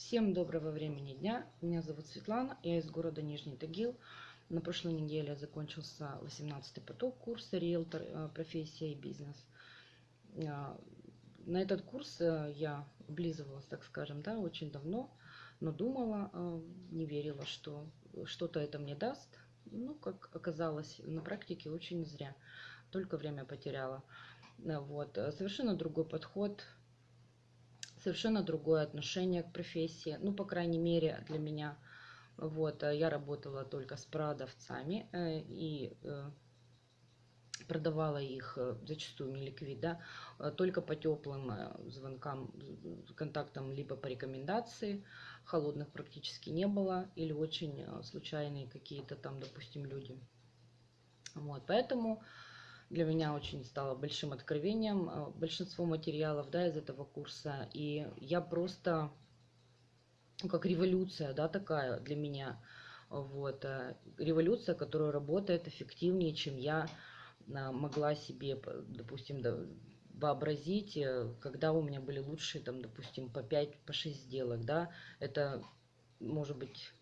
Всем доброго времени дня. Меня зовут Светлана, я из города Нижний Тагил. На прошлой неделе закончился 18-й поток курса «Риэлтор. э, Профессия и бизнес». А, На этот курс э, я облизывалась, так скажем, да, очень давно, но думала, э, не верила, что что-то это мне даст. Ну, как оказалось, на практике очень зря. Только время потеряла. Э, Вот. э, Совершенно другой подход совершенно другое отношение к профессии. Ну, по крайней мере, для меня. Вот, э, я работала только с продавцами э, и э, продавала их зачастую не ликвид, да, э, только по теплым звонкам, контактам, либо по рекомендации. Холодных практически не было или очень случайные какие-то там, допустим, люди. Вот, поэтому для меня очень стало большим откровением э, большинство материалов да, из этого курса. И я просто, как революция, да, такая для меня. Вот, э, революция, которая работает эффективнее, чем я э, могла себе, допустим, вообразить, когда у меня были лучшие, там, допустим, по 5, по 6 сделок, да, это может быть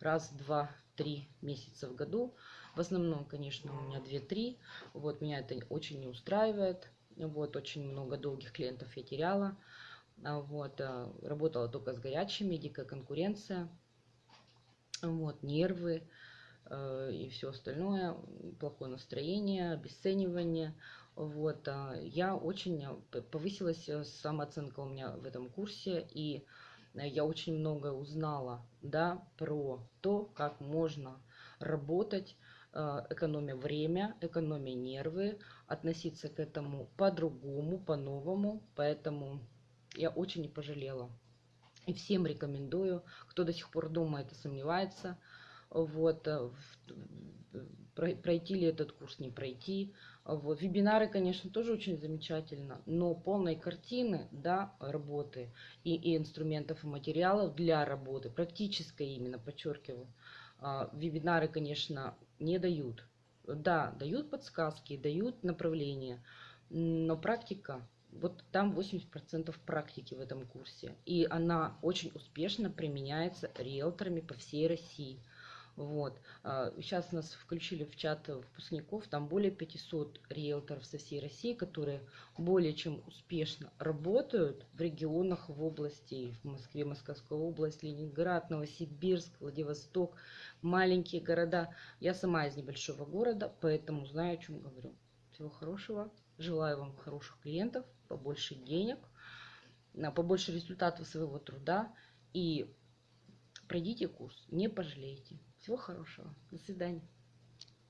раз, два, три месяца в году. В основном, конечно, у меня 2-3. Вот, меня это очень не устраивает. Вот, очень много долгих клиентов я теряла. А, Вот, а, работала только с горячими, дикая конкуренция. Вот, нервы э, и все остальное, плохое настроение, обесценивание. Вот, а, я очень э, повысилась э, самооценка у меня в этом курсе, и э, я очень много узнала, да, про то, как можно работать, э, экономя время, экономя нервы, относиться к этому по-другому, по-новому. Поэтому я очень не пожалела. И всем рекомендую, кто до сих пор думает и сомневается, вот, э, про- пройти ли этот курс, не пройти. Вот. Вебинары, конечно, тоже очень замечательно, но полной картины да, работы и, и инструментов и материалов для работы, практической именно, подчеркиваю, а, вебинары, конечно, не дают. Да, дают подсказки, дают направления, но практика, вот там 80% практики в этом курсе. И она очень успешно применяется риэлторами по всей России. Вот. А, Сейчас нас включили в чат выпускников, там более 500 риэлторов со всей России, которые более чем успешно работают в регионах, в области, в Москве, Московская область, Ленинград, Новосибирск, Владивосток, маленькие города. Я сама из небольшого города, поэтому знаю, о чем говорю. Всего хорошего. Желаю вам хороших клиентов, побольше денег, на побольше результатов своего труда. И пройдите курс, не пожалеете. Всего хорошего. До свидания.